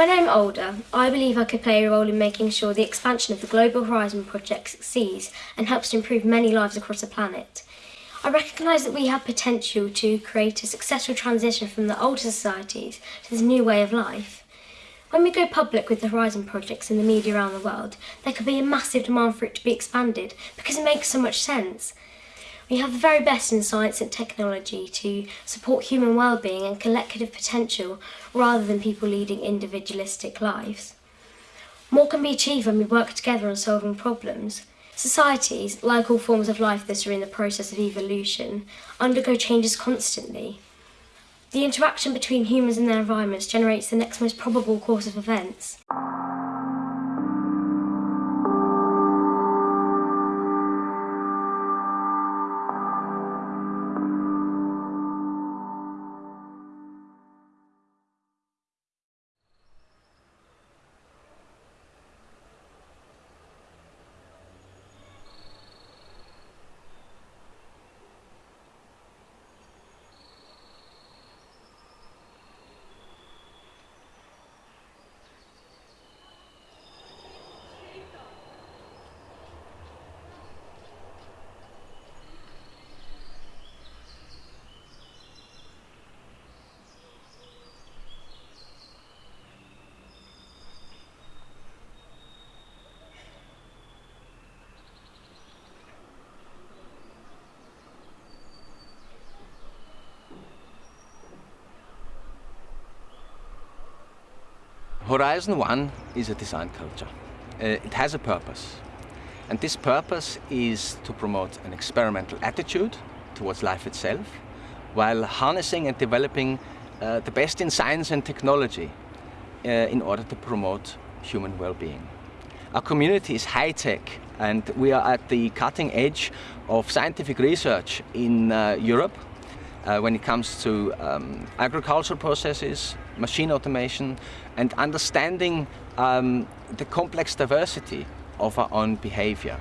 When I'm older, I believe I could play a role in making sure the expansion of the Global Horizon project succeeds and helps to improve many lives across the planet. I recognise that we have potential to create a successful transition from the older societies to this new way of life. When we go public with the Horizon projects in the media around the world, there could be a massive demand for it to be expanded because it makes so much sense. We have the very best in science and technology to support human well-being and collective potential rather than people leading individualistic lives. More can be achieved when we work together on solving problems. Societies, like all forms of life that are in the process of evolution, undergo changes constantly. The interaction between humans and their environments generates the next most probable course of events. Horizon One is a design culture. Uh, it has a purpose. And this purpose is to promote an experimental attitude towards life itself, while harnessing and developing uh, the best in science and technology uh, in order to promote human well-being. Our community is high-tech and we are at the cutting edge of scientific research in uh, Europe uh, when it comes to um, agricultural processes, machine automation, and understanding um, the complex diversity of our own behavior.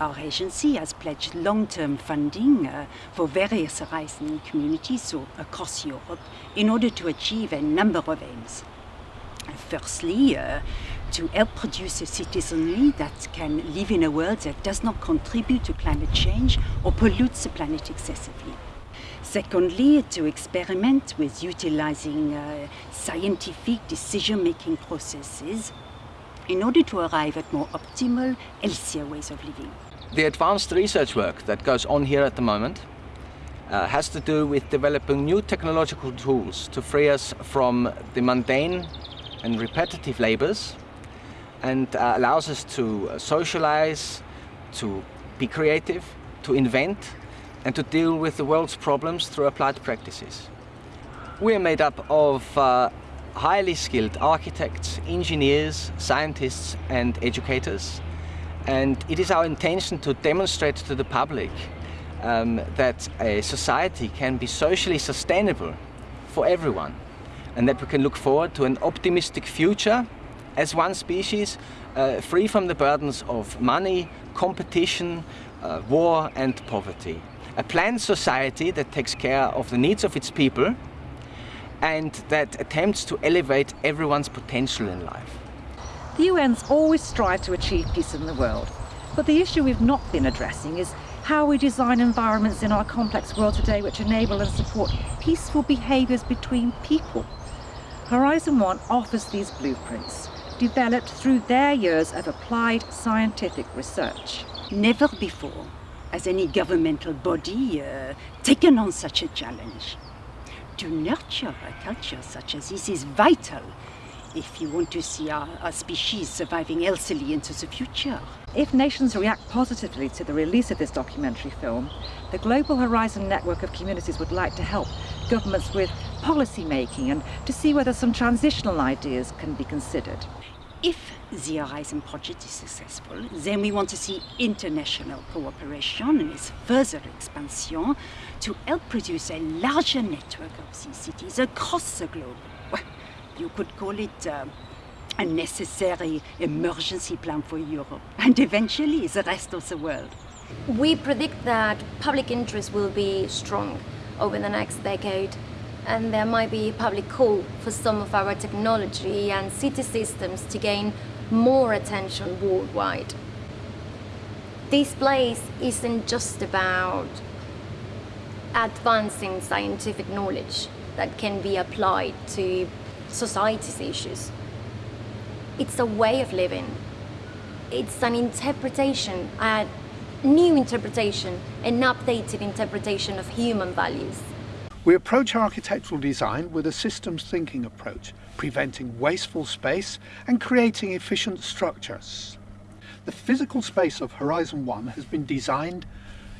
Our agency has pledged long-term funding uh, for various Horizon communities so across Europe in order to achieve a number of aims. Firstly, uh, to help produce a citizenry that can live in a world that does not contribute to climate change or pollutes the planet excessively. Secondly, to experiment with utilizing uh, scientific decision-making processes in order to arrive at more optimal, healthier ways of living. The advanced research work that goes on here at the moment uh, has to do with developing new technological tools to free us from the mundane and repetitive labors and uh, allows us to uh, socialize, to be creative, to invent and to deal with the world's problems through applied practices. We are made up of uh, highly skilled architects, engineers, scientists and educators and it is our intention to demonstrate to the public um, that a society can be socially sustainable for everyone and that we can look forward to an optimistic future as one species uh, free from the burdens of money, competition, uh, war and poverty a planned society that takes care of the needs of its people and that attempts to elevate everyone's potential in life. The UN's always strive to achieve peace in the world, but the issue we've not been addressing is how we design environments in our complex world today which enable and support peaceful behaviours between people. Horizon One offers these blueprints, developed through their years of applied scientific research. Never before has any governmental body uh, taken on such a challenge. To nurture a culture such as this is vital if you want to see our, our, species surviving healthily into the future. If nations react positively to the release of this documentary film, the Global Horizon Network of Communities would like to help governments with policy making and to see whether some transitional ideas can be considered. If the Horizon project is successful, then we want to see international cooperation and its further expansion to help produce a larger network of these cities across the globe. Well, you could call it uh, a necessary emergency plan for Europe and eventually the rest of the world. We predict that public interest will be strong over the next decade and there might be a public call for some of our technology and city systems to gain more attention worldwide. This place isn't just about advancing scientific knowledge that can be applied to society's issues. It's a way of living. It's an interpretation, a new interpretation, an updated interpretation of human values. We approach architectural design with a systems thinking approach, preventing wasteful space and creating efficient structures. The physical space of Horizon 1 has been designed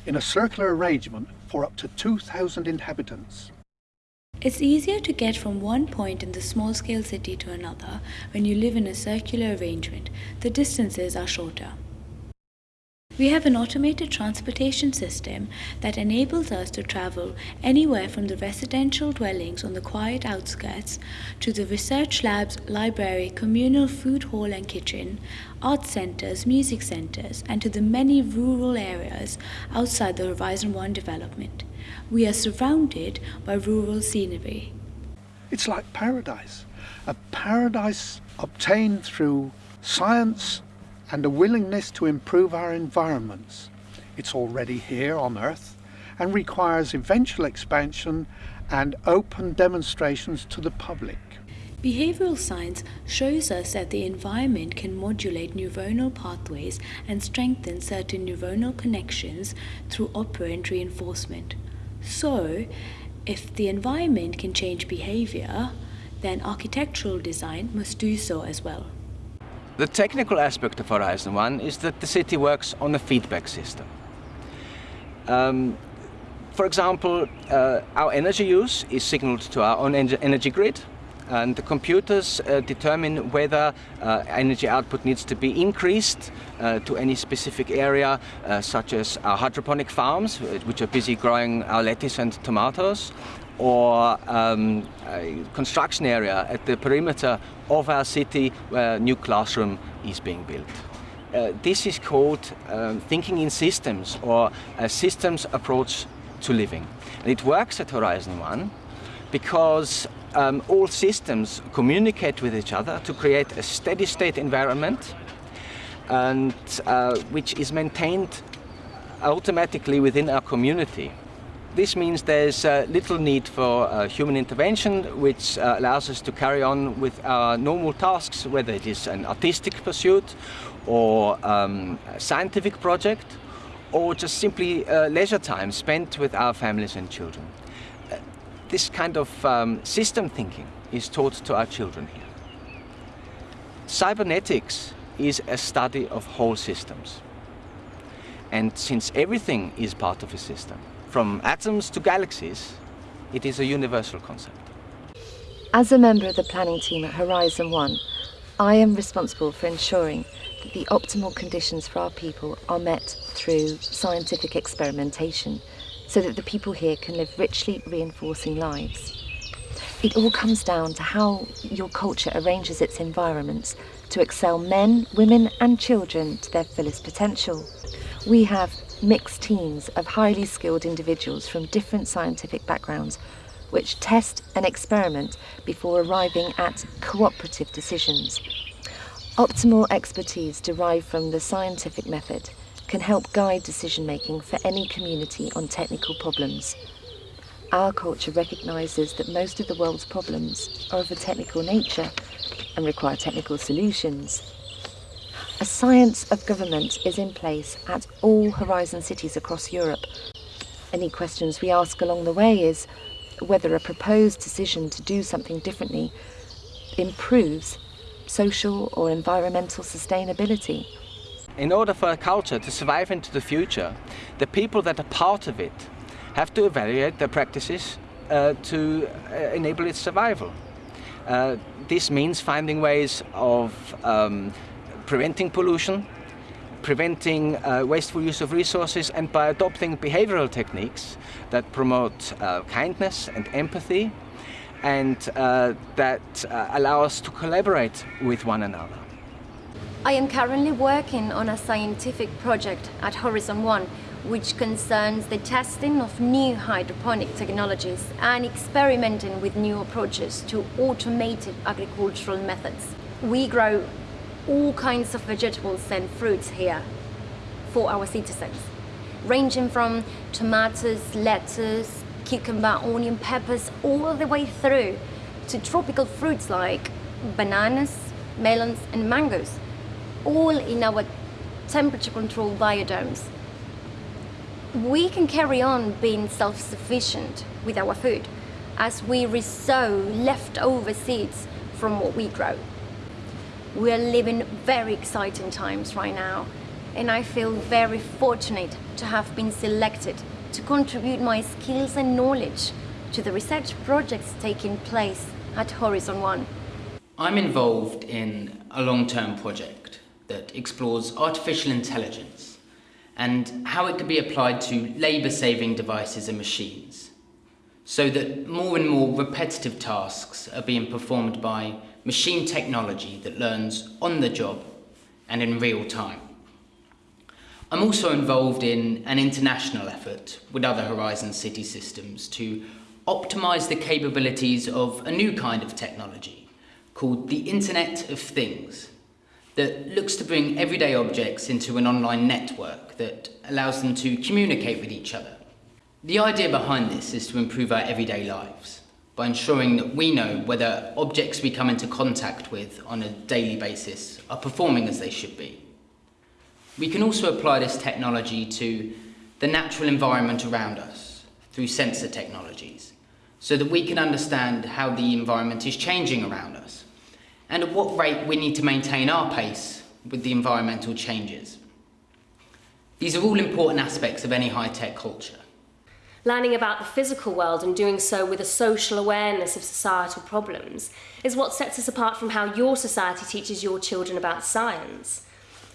in a circular arrangement for up to 2,000 inhabitants. It's easier to get from one point in the small scale city to another when you live in a circular arrangement. The distances are shorter. We have an automated transportation system that enables us to travel anywhere from the residential dwellings on the quiet outskirts to the research labs, library, communal food hall and kitchen, art centres, music centres, and to the many rural areas outside the Horizon 1 development. We are surrounded by rural scenery. It's like paradise, a paradise obtained through science and a willingness to improve our environments. It's already here on Earth and requires eventual expansion and open demonstrations to the public. Behavioral science shows us that the environment can modulate neuronal pathways and strengthen certain neuronal connections through operant reinforcement. So, if the environment can change behavior, then architectural design must do so as well. The technical aspect of Horizon 1 is that the city works on a feedback system. Um, for example, uh, our energy use is signaled to our own energy grid and the computers uh, determine whether uh, energy output needs to be increased uh, to any specific area, uh, such as our hydroponic farms, which are busy growing our lettuce and tomatoes, or um, construction area at the perimeter of our city where a new classroom is being built. Uh, this is called um, thinking in systems or a systems approach to living. And it works at Horizon 1 because um, all systems communicate with each other to create a steady state environment and uh, which is maintained automatically within our community. This means there's uh, little need for uh, human intervention, which uh, allows us to carry on with our normal tasks, whether it is an artistic pursuit or um, a scientific project, or just simply uh, leisure time spent with our families and children. Uh, this kind of um, system thinking is taught to our children here. Cybernetics is a study of whole systems. And since everything is part of a system, from atoms to galaxies, it is a universal concept. As a member of the planning team at Horizon 1, I am responsible for ensuring that the optimal conditions for our people are met through scientific experimentation so that the people here can live richly reinforcing lives. It all comes down to how your culture arranges its environments to excel men, women and children to their fullest potential. We have mixed teams of highly skilled individuals from different scientific backgrounds which test and experiment before arriving at cooperative decisions. Optimal expertise derived from the scientific method can help guide decision making for any community on technical problems. Our culture recognises that most of the world's problems are of a technical nature and require technical solutions. A science of government is in place at all Horizon cities across Europe. Any questions we ask along the way is whether a proposed decision to do something differently improves social or environmental sustainability. In order for a culture to survive into the future, the people that are part of it have to evaluate their practices uh, to uh, enable its survival. Uh, this means finding ways of um, preventing pollution, preventing uh, wasteful use of resources and by adopting behavioral techniques that promote uh, kindness and empathy and uh, that uh, allow us to collaborate with one another. I am currently working on a scientific project at Horizon 1 which concerns the testing of new hydroponic technologies and experimenting with new approaches to automated agricultural methods. We grow all kinds of vegetables and fruits here for our citizens, ranging from tomatoes, lettuce, cucumber, onion, peppers, all the way through to tropical fruits like bananas, melons and mangoes, all in our temperature controlled biodomes. We can carry on being self-sufficient with our food as we resow leftover seeds from what we grow. We are living very exciting times right now and I feel very fortunate to have been selected to contribute my skills and knowledge to the research projects taking place at Horizon One. I'm involved in a long-term project that explores artificial intelligence and how it can be applied to labour-saving devices and machines so that more and more repetitive tasks are being performed by machine technology that learns on the job and in real time. I'm also involved in an international effort with other Horizon City systems to optimise the capabilities of a new kind of technology called the Internet of Things that looks to bring everyday objects into an online network that allows them to communicate with each other. The idea behind this is to improve our everyday lives by ensuring that we know whether objects we come into contact with on a daily basis are performing as they should be. We can also apply this technology to the natural environment around us through sensor technologies so that we can understand how the environment is changing around us and at what rate we need to maintain our pace with the environmental changes. These are all important aspects of any high-tech culture. Learning about the physical world and doing so with a social awareness of societal problems is what sets us apart from how your society teaches your children about science.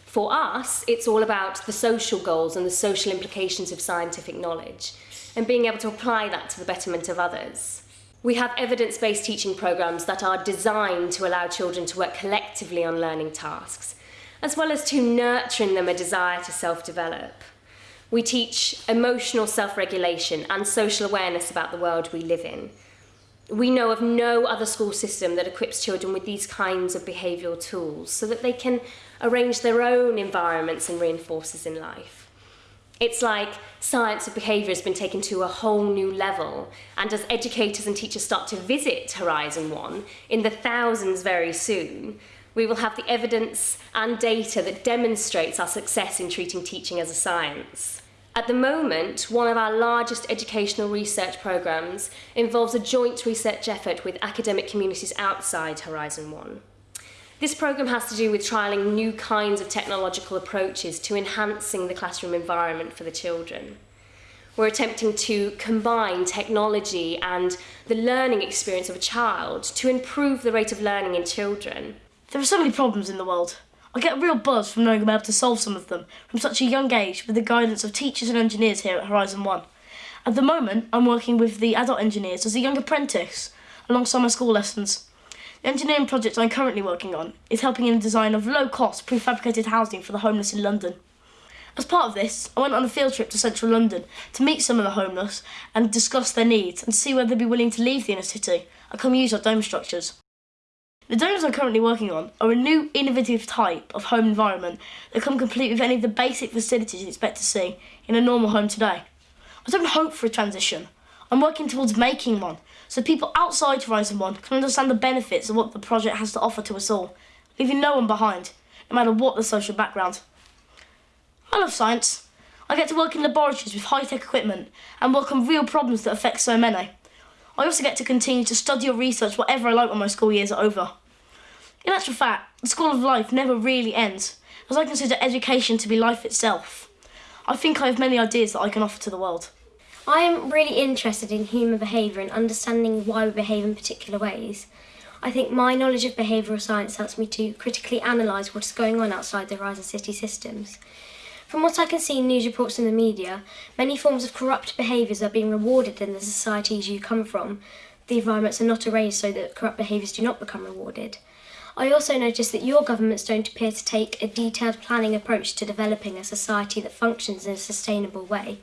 For us, it's all about the social goals and the social implications of scientific knowledge and being able to apply that to the betterment of others. We have evidence-based teaching programs that are designed to allow children to work collectively on learning tasks, as well as to nurturing them a desire to self-develop. We teach emotional self-regulation and social awareness about the world we live in. We know of no other school system that equips children with these kinds of behavioural tools so that they can arrange their own environments and reinforcers in life. It's like science of behaviour has been taken to a whole new level, and as educators and teachers start to visit Horizon One in the thousands very soon, we will have the evidence and data that demonstrates our success in treating teaching as a science. At the moment, one of our largest educational research programmes involves a joint research effort with academic communities outside Horizon One. This programme has to do with trialling new kinds of technological approaches to enhancing the classroom environment for the children. We're attempting to combine technology and the learning experience of a child to improve the rate of learning in children. There are so many problems in the world. I get a real buzz from knowing I'm able to solve some of them from such a young age with the guidance of teachers and engineers here at Horizon One. At the moment, I'm working with the adult engineers as a young apprentice alongside my school lessons. The engineering project I'm currently working on is helping in the design of low-cost prefabricated housing for the homeless in London. As part of this, I went on a field trip to central London to meet some of the homeless and discuss their needs and see whether they'd be willing to leave the inner city and come use our dome structures. The domes I'm currently working on are a new innovative type of home environment that come complete with any of the basic facilities you'd expect to see in a normal home today. I don't hope for a transition. I'm working towards making one so people outside Horizon 1 can understand the benefits of what the project has to offer to us all, leaving no one behind, no matter what the social background. I love science. I get to work in laboratories with high-tech equipment and work on real problems that affect so many. I also get to continue to study or research whatever I like when my school years are over. In actual fact, the School of Life never really ends, as I consider education to be life itself. I think I have many ideas that I can offer to the world. I am really interested in human behaviour and understanding why we behave in particular ways. I think my knowledge of behavioural science helps me to critically analyse what is going on outside the Horizon City systems. From what I can see in news reports in the media, many forms of corrupt behaviours are being rewarded in the societies you come from. The environments are not arranged so that corrupt behaviours do not become rewarded. I also noticed that your governments don't appear to take a detailed planning approach to developing a society that functions in a sustainable way.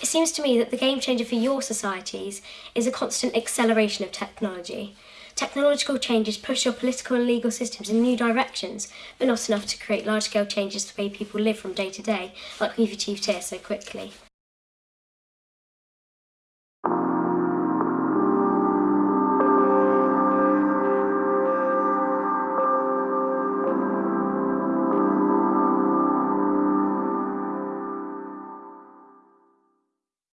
It seems to me that the game changer for your societies is a constant acceleration of technology. Technological changes push your political and legal systems in new directions, but not enough to create large-scale changes to the way people live from day to day, like we've achieved here so quickly.